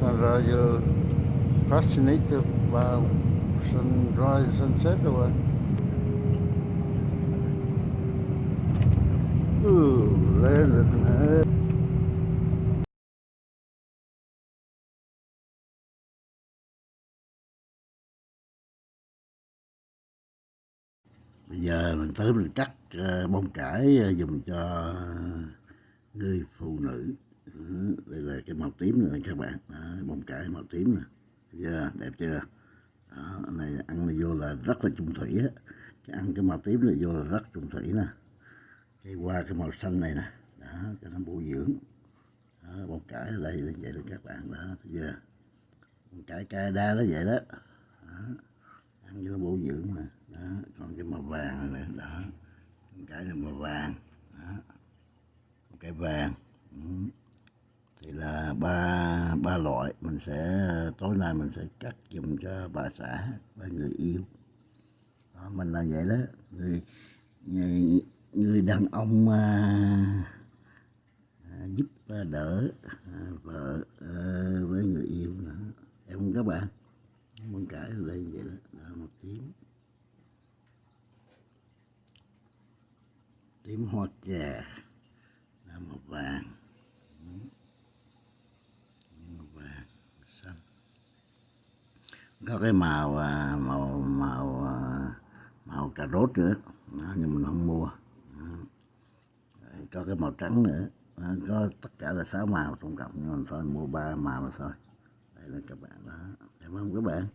sunrise, you fascinated by sunrise, sunset or what? Ooh, lên hết. Bây giờ mình tới mình cắt ờ, bông cải ờ, dùng cho ờ, người phụ nữ. Cái màu tím này các bạn. Đó, bông cải màu tím nè. Thấy chưa? Đẹp chưa? Đó, này ăn này vô là rất là trung thủy á. Cái ăn cái màu tím này vô là rất trung thủy nè. Cái qua cái màu xanh này nè. Đó, cho nó bổ dưỡng. Đó, bông cải ở đây là vậy đó các bạn. Đó, thấy chưa? Bông cải đa nó vậy đó. đó. Ăn cho nó bổ dưỡng nè. Đó, còn cái màu vàng này nè. Đó. Bông cải này màu vàng. Đó. Bông cải vàng. Ừ thì là ba ba loại. Mình sẽ tối nay mình sẽ cắt dùng cho bà xã và người yêu. Đó, mình là vậy đó. Người người, người đàn ông à, à giúp à, đỡ à, vợ à, với người yêu nữa. Em các bạn muốn cãi lên vậy đó, đó một tím. Tím hoa trà. Là một vàng màu vàng xanh có cái màu à, màu màu à, màu cà rốt nữa. Đó, nhưng mình không mua. Đó. Rồi có cái màu trắng nữa. Đó, có tất cả là sáu màu tổng cộng. Nhưng mình thôi mua ba màu mà thôi. Đây là các bạn đó. Cảm ơn các bạn.